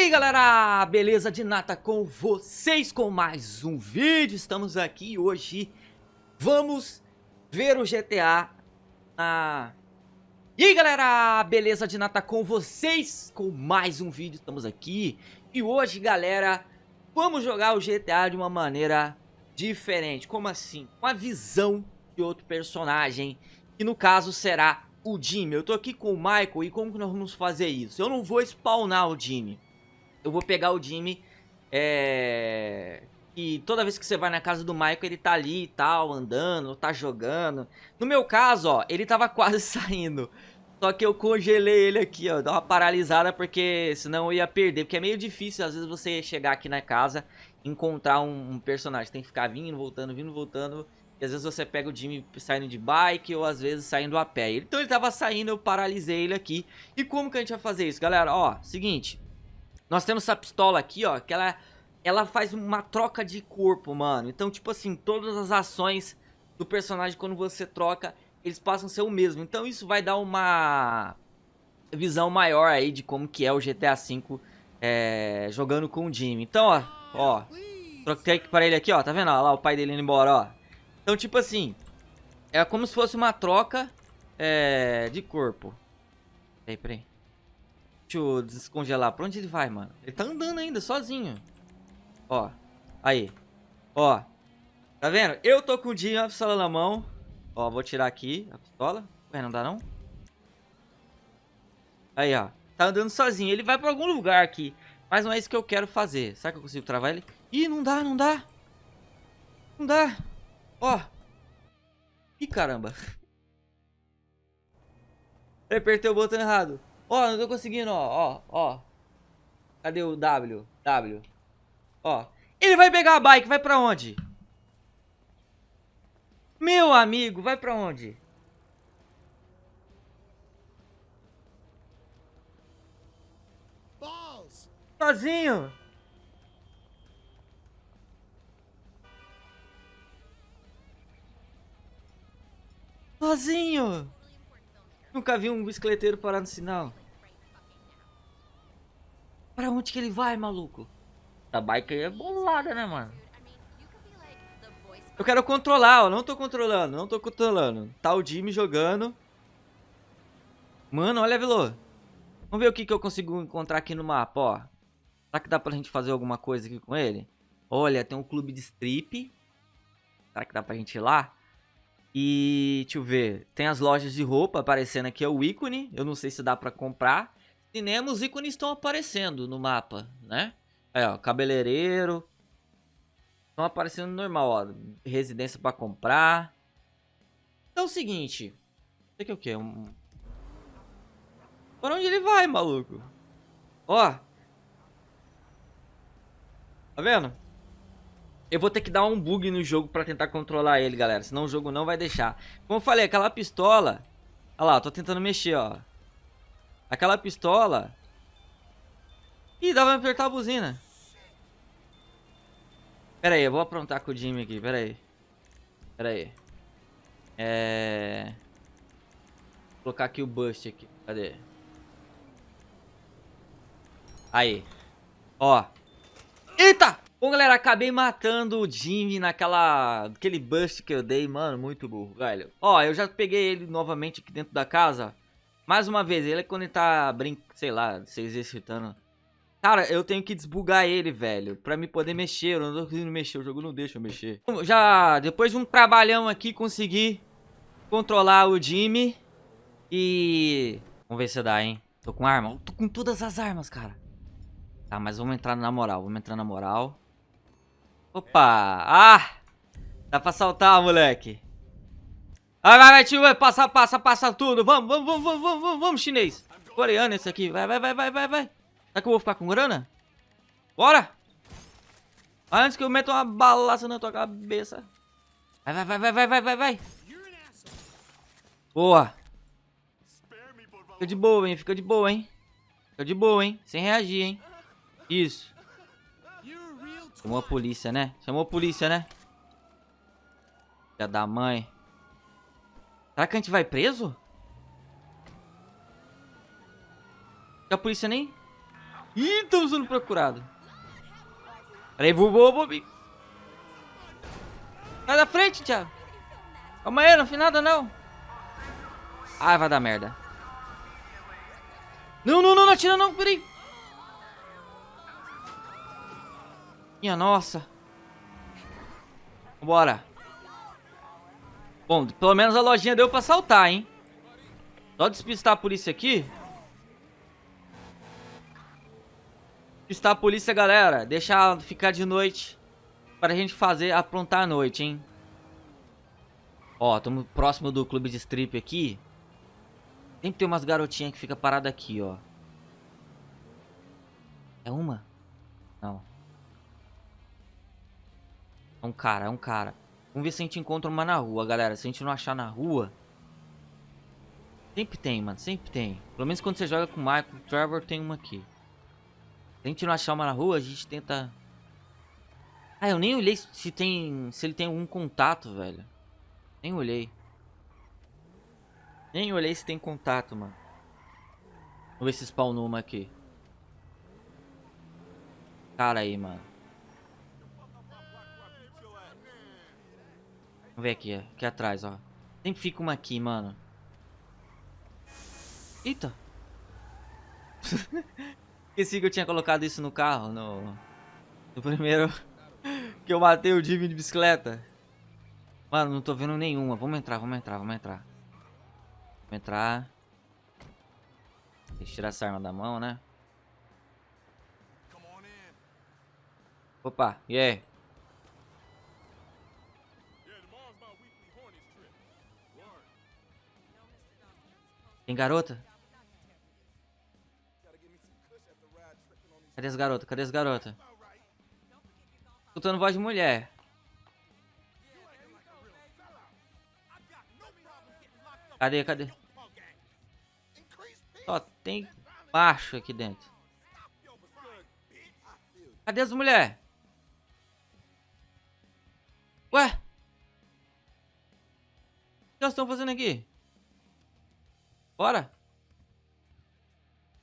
E aí galera, beleza de nata com vocês com mais um vídeo, estamos aqui hoje, vamos ver o GTA na... E aí galera, beleza de nata com vocês com mais um vídeo, estamos aqui. E hoje galera, vamos jogar o GTA de uma maneira diferente, como assim? Com a visão de outro personagem, que no caso será o Jimmy. Eu tô aqui com o Michael e como que nós vamos fazer isso? Eu não vou spawnar o Jimmy eu vou pegar o Jimmy, é... E toda vez que você vai na casa do Michael, ele tá ali e tal, andando, tá jogando. No meu caso, ó, ele tava quase saindo. Só que eu congelei ele aqui, ó, dá uma paralisada porque senão eu ia perder. Porque é meio difícil, às vezes, você chegar aqui na casa encontrar um, um personagem. Tem que ficar vindo, voltando, vindo, voltando. E às vezes você pega o Jimmy saindo de bike ou às vezes saindo a pé. Então ele tava saindo, eu paralisei ele aqui. E como que a gente vai fazer isso, galera? Ó, seguinte... Nós temos essa pistola aqui, ó, que ela, ela faz uma troca de corpo, mano. Então, tipo assim, todas as ações do personagem, quando você troca, eles passam a ser o mesmo. Então isso vai dar uma visão maior aí de como que é o GTA V é, jogando com o Jimmy. Então, ó, ó, troquei para ele aqui, ó, tá vendo? Ó, lá o pai dele indo embora, ó. Então, tipo assim, é como se fosse uma troca é, de corpo. Peraí, peraí. Deixa eu descongelar. Pra onde ele vai, mano? Ele tá andando ainda, sozinho. Ó. Aí. Ó. Tá vendo? Eu tô com o Dinho, a pistola na mão. Ó, vou tirar aqui a pistola. Ué, não dá não? Aí, ó. Tá andando sozinho. Ele vai pra algum lugar aqui. Mas não é isso que eu quero fazer. Será que eu consigo travar ele? Ih, não dá, não dá. Não dá. Ó. Ih, caramba. Eu apertei o botão errado. Ó, não tô conseguindo, ó, ó, ó. Cadê o W? W. Ó. Ele vai pegar a bike, vai pra onde? Meu amigo, vai pra onde? Sozinho. Sozinho. Nunca vi um bicicleteiro parar no sinal. Pra onde que ele vai, maluco? A bike aí é bolada, né, mano? Eu quero controlar, ó. Não tô controlando, não tô controlando. Tá o Jimmy jogando. Mano, olha, Velô. Vamos ver o que, que eu consigo encontrar aqui no mapa, ó. Será que dá pra gente fazer alguma coisa aqui com ele? Olha, tem um clube de strip. Será que dá pra gente ir lá? E, deixa eu ver, tem as lojas de roupa aparecendo aqui, é o ícone, eu não sei se dá pra comprar. Cinema, os ícones estão aparecendo no mapa, né? Aí, ó, cabeleireiro. Estão aparecendo normal, ó, residência pra comprar. Então é o seguinte, isso aqui é o quê? Um... Para onde ele vai, maluco? Ó. Tá vendo? Eu vou ter que dar um bug no jogo pra tentar controlar ele, galera. Senão o jogo não vai deixar. Como eu falei, aquela pistola... Olha lá, tô tentando mexer, ó. Aquela pistola... Ih, dá pra apertar a buzina. Pera aí, eu vou aprontar com o Jimmy aqui, pera aí. Pera aí. É... Vou colocar aqui o bust aqui. Cadê? Aí. Ó. Eita! Bom, galera, acabei matando o Jimmy naquela... Aquele bust que eu dei, mano, muito burro, velho. Ó, eu já peguei ele novamente aqui dentro da casa. Mais uma vez, ele é quando ele tá, brin... sei lá, se exercitando. Cara, eu tenho que desbugar ele, velho, pra me poder mexer. Eu não tô conseguindo mexer, o jogo não deixa eu mexer. Já, depois de um trabalhão aqui, consegui controlar o Jimmy. E... Vamos ver se dá, hein. Tô com arma. Tô com todas as armas, cara. Tá, mas vamos entrar na moral, vamos entrar na moral. Opa! Ah! Dá pra saltar, moleque. Vai, vai, vai, tio. Passa, passa, passa tudo. Vamos, vamos, vamos, vamos, vamos, vamos, chinês. Coreano esse aqui. Vai, vai, vai, vai, vai, vai. Será que eu vou ficar com grana? Bora! Antes que eu meta uma balaça na tua cabeça. Vai, vai, vai, vai, vai, vai, vai, vai. Boa. Fica de boa, hein? Fica de boa, hein? Fica de boa, hein? Sem reagir, hein? Isso. Chamou a polícia, né? Chamou a polícia, né? Filha da mãe. Será que a gente vai preso? A polícia nem... Ih, estamos sendo procurado. Peraí, vou, vou, vou. Sai da frente, Thiago. Calma aí, não fiz nada não. Ai, vai dar merda. Não, não, não, não atira não, peraí. Minha nossa. Bora. Bom, pelo menos a lojinha deu pra saltar, hein? Só despistar a polícia aqui. Despistar a polícia, galera. Deixar ficar de noite. Pra gente fazer, aprontar a noite, hein? Ó, estamos próximo do clube de strip aqui. Sempre tem umas garotinhas que fica parada aqui, ó. É uma? Não. É um cara, é um cara. Vamos ver se a gente encontra uma na rua, galera. Se a gente não achar na rua... Sempre tem, mano. Sempre tem. Pelo menos quando você joga com o Michael, o Trevor, tem uma aqui. Se a gente não achar uma na rua, a gente tenta... Ah, eu nem olhei se tem... Se ele tem algum contato, velho. Nem olhei. Nem olhei se tem contato, mano. Vamos ver se spawnou uma aqui. Cara aí, mano. Vamos ver aqui, aqui atrás, ó. Sempre fica uma aqui, mano. Eita. Esqueci que eu tinha colocado isso no carro, no... No primeiro... que eu matei o Jimmy de bicicleta. Mano, não tô vendo nenhuma. Vamos entrar, vamos entrar, vamos entrar. Vamos entrar. Deixa eu tirar essa arma da mão, né? Opa, e aí? Tem garota? Cadê as garotas? Cadê as garotas? Escutando voz de mulher. Cadê, cadê? Ó, tem macho aqui dentro. Cadê as mulheres? Ué? O que elas estão fazendo aqui? Bora.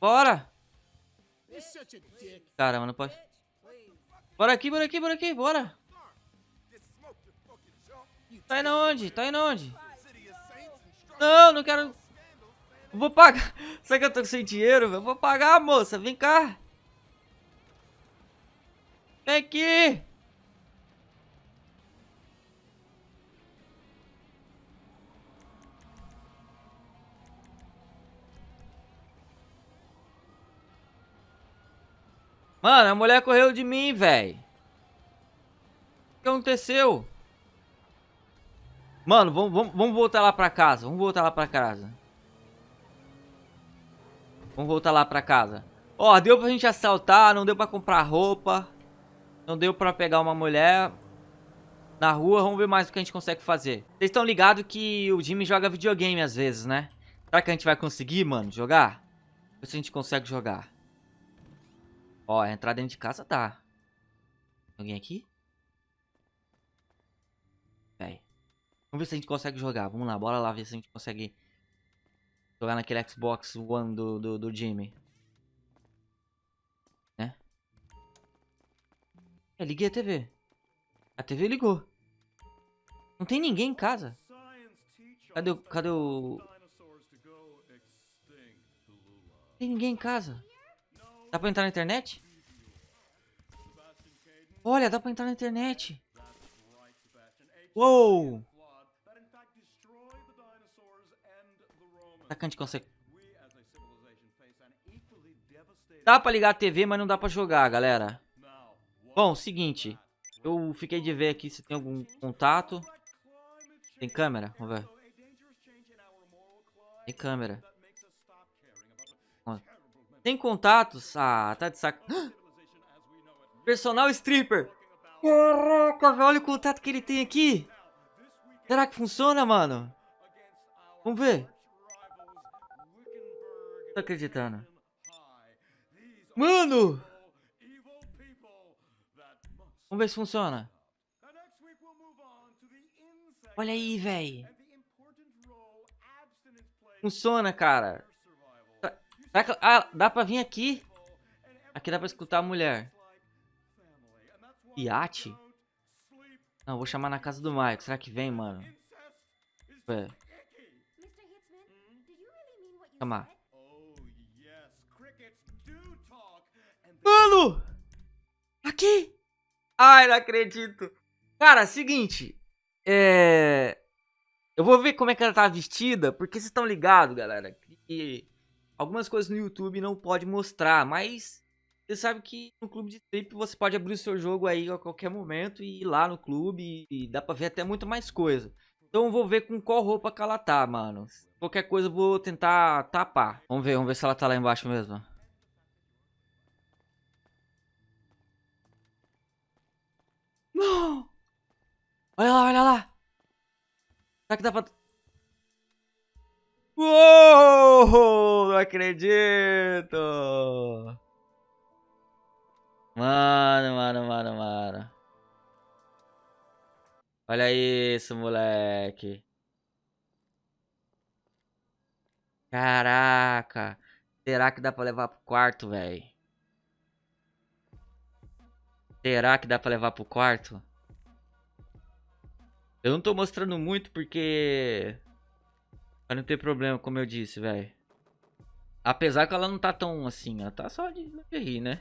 Bora. Caramba, não pode. Bora aqui, bora aqui, bora aqui, bora. Tá indo onde? Tá indo onde? Não, não quero... Vou pagar. Será que eu tô sem dinheiro, velho? Vou pagar, moça. Vem cá. Vem aqui. Mano, a mulher correu de mim, velho. O que aconteceu? Mano, vamos, vamos, vamos voltar lá pra casa. Vamos voltar lá pra casa. Vamos voltar lá pra casa. Ó, deu pra gente assaltar, não deu pra comprar roupa. Não deu pra pegar uma mulher na rua. Vamos ver mais o que a gente consegue fazer. Vocês estão ligados que o Jimmy joga videogame às vezes, né? Será que a gente vai conseguir, mano, jogar? Ver se a gente consegue jogar. Ó, entrar dentro de casa tá. Alguém aqui? Véi. Vamos ver se a gente consegue jogar. Vamos lá, bora lá ver se a gente consegue jogar naquele Xbox One do, do, do Jimmy. Né? É, liguei a TV. A TV ligou. Não tem ninguém em casa. Cadê o... Cadê o... Tem ninguém em casa. Dá pra entrar na internet? Olha, dá pra entrar na internet. Uou! Será que a gente consegue... Dá pra ligar a TV, mas não dá pra jogar, galera. Bom, seguinte. Eu fiquei de ver aqui se tem algum contato. Tem câmera? Vamos ver. Tem câmera. Tem contatos? Ah, tá de saco. Personal stripper. Caraca, olha o contato que ele tem aqui. Será que funciona, mano? Vamos ver. Tô acreditando. Mano! Vamos ver se funciona. Olha aí, velho. Funciona, cara. Será que... Ah, dá pra vir aqui? Aqui dá pra escutar a mulher. Iate? Não, vou chamar na casa do Mike. Será que vem, mano? É. Chamar. Mano! Aqui! Ai, não acredito. Cara, seguinte. É... Eu vou ver como é que ela tá vestida, porque vocês estão ligados, galera, que algumas coisas no YouTube não pode mostrar, mas você sabe que no clube de strip você pode abrir o seu jogo aí a qualquer momento e ir lá no clube e dá pra ver até muito mais coisa. Então eu vou ver com qual roupa que ela tá, mano. Qualquer coisa eu vou tentar tapar. Vamos ver, vamos ver se ela tá lá embaixo mesmo. Não! Olha lá, olha lá! Será que dá pra... Uou! Não acredito! Mano, mano, mano, mano. Olha isso, moleque. Caraca. Será que dá pra levar pro quarto, velho? Será que dá pra levar pro quarto? Eu não tô mostrando muito porque... Pra não ter problema, como eu disse, velho. Apesar que ela não tá tão assim, ela tá só de, rir, né?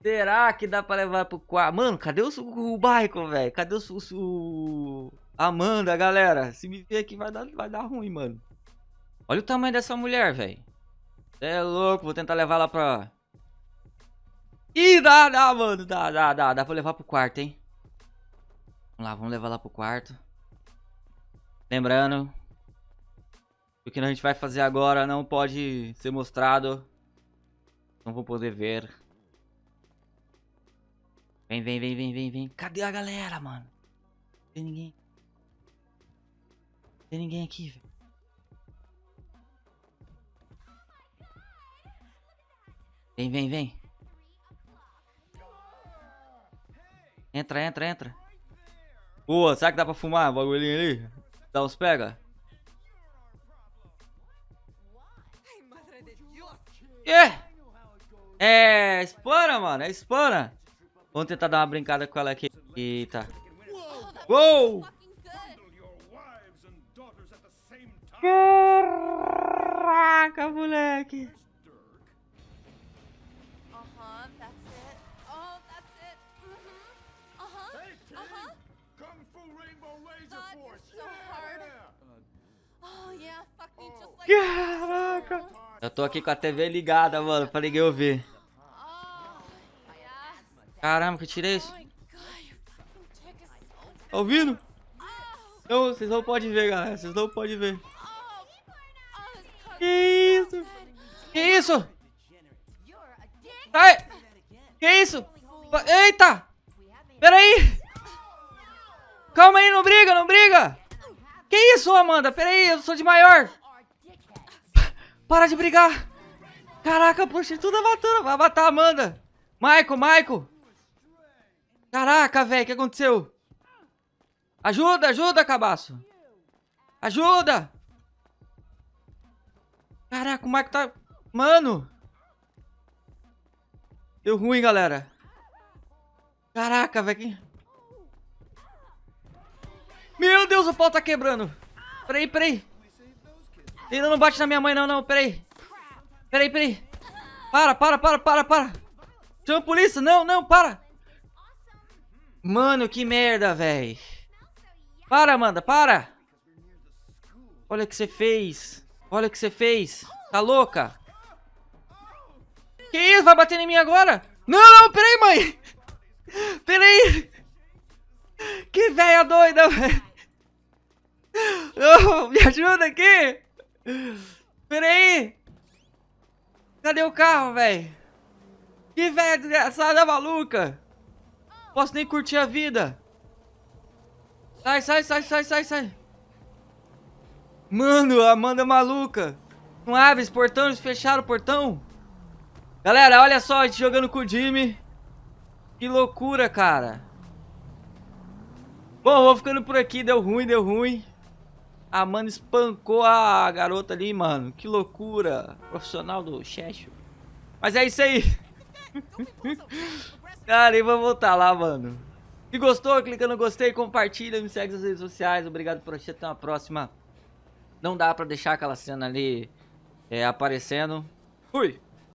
Será que dá pra levar pro quarto? Mano, cadê o, o Michael, velho? Cadê o, o, Amanda, galera? Se me ver aqui vai dar, vai dar ruim, mano. Olha o tamanho dessa mulher, velho. É louco, vou tentar levar ela pra... Ih, dá, dá, mano. Dá, dá, dá. Dá pra levar pro quarto, hein? Vamos lá, vamos levar lá pro quarto. Lembrando, o que a gente vai fazer agora não pode ser mostrado. Não vou poder ver. Vem, vem, vem, vem, vem, vem. Cadê a galera, mano? Não tem ninguém. Não tem ninguém aqui, velho. Vem, vem, vem. Entra, entra, entra. Boa, será que dá pra fumar o bagulhinho ali? Dá uns pega? É! É, espana, mano, é espana. Vamos tentar dar uma brincada com ela aqui. Eita. Uou! Caraca, moleque. Caraca! Eu tô aqui com a TV ligada, mano, pra ninguém ouvir. Caramba, que eu tirei isso? Tá ouvindo? Não, vocês não podem ver, galera. Vocês não podem ver. Que isso? Que isso? Sai! Que isso? Eita! Pera aí! Calma aí, não briga, não briga! Que isso, Amanda? Pera aí, eu sou de maior! Para de brigar! Caraca, prostituta matando. Vai matar a Amanda. Michael, Michael. Caraca, velho. O que aconteceu? Ajuda, ajuda, cabaço. Ajuda. Caraca, o Michael tá... Mano. Deu ruim, galera. Caraca, velho. Meu Deus, o pau tá quebrando. Peraí, peraí. Ainda não bate na minha mãe, não, não. Peraí. Peraí, peraí. Para, para, para, para, para. Chama a polícia. Não, não, para. Mano, que merda, velho. Para, Amanda, para. Olha o que você fez. Olha o que você fez. Tá louca? Que isso? Vai bater em mim agora? Não, não, peraí, mãe. Peraí. Que velha doida, velho. Me ajuda aqui. Pera aí! Cadê o carro, velho? Que velho desgraçada maluca! Posso nem curtir a vida! Sai, sai, sai, sai, sai, sai! Mano, a Amanda é maluca! Não abre esse portão, eles fecharam o portão! Galera, olha só, a gente jogando com o Jimmy. Que loucura, cara. Bom, vou ficando por aqui. Deu ruim, deu ruim. A mano espancou a garota ali, mano. Que loucura. Profissional do Cheshire. Mas é isso aí. Cara, e vamos voltar lá, mano. Se gostou, clica no gostei, compartilha, me segue nas redes sociais. Obrigado por assistir, até uma próxima. Não dá pra deixar aquela cena ali é, aparecendo. Fui!